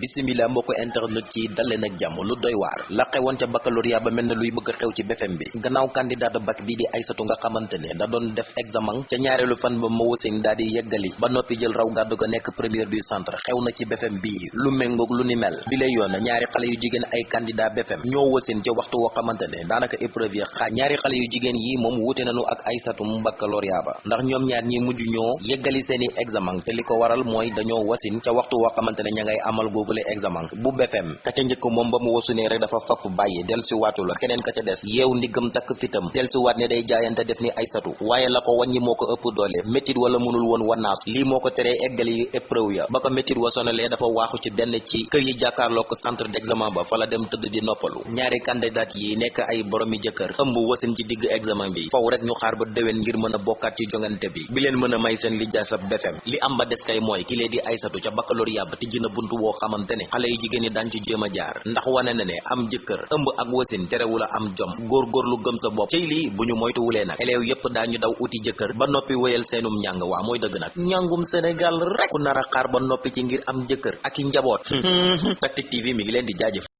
bisimila mbokk internet ci dal leen ak jàmm lu doy waar. La xewoon ca baccalauréat ba mel ne luy bëgg xew ci BFM bi. Gannaaw candidat de bac bii di Aysatu nga xamante ne da doon def examen ca ñaareelu fan ba wasin daal di yeggali. Ba noppi jël raw gàddu ko nekk première du centre. Xew na ci BFM bi lu méngoog lu ni mel. Bi lay yoon ñaari xale yu jigéen ay candidat BFM ñoo wasin ca waxtu woo xamante ne daanaka épreuve xaaj. Ñaari xale yu jigéen yi moom wuute nañu ak Aysatu mu baccalauréat ba. Ndax ñoom ñaar ñi mujj ñoo yeggali seeni examen. Te li ko waral mooy dañoo wasin ca waxtu woo xamante ne ña ngay googule examen bu BFM ka ca njëkk moom ba mu wasunee rek dafa faf bàyyi del si waatu la keneen ka ca des yeew ndiggam takk fitam del si waat ne day jaayante def ni Aysatu waaye la ko wàññi moo ëpp doole méttit wala mënul woon wannaas lii moo ko teree eggali épreuve ya ba ko méttit wa sonalee dafa waaxu ci benn ci kër yi jàkkaarloo ko centre d'examen ba dem di ñaari candidat yi ay boromi jëkkër ëmb wasin ci digg examen bi faw rek ñu xaar ba déwén ngir mën a ci jongante bi bi leen may seen BFM li am ba des kay mooy ki lee di Aysatu ca baccalauréat ba tijji buntu woo ne xale yu jigéen ñi daan ci jéem a jaar ndax wane na ne am jëkkër ëmb ak wasin terewul am jom góorgóorlu gëm sa bopp cey lii bu ñu moytuwulee nag élèves yépp daañu daw uti jëkkër ba noppi wéyal seenum njàng waa mooy dëgg nag njàngum Sénégal rek ku nar a xaar ba noppi ci ngir am jëkkër ak i njaboot Tactic TV mi ngi leen di jaajëf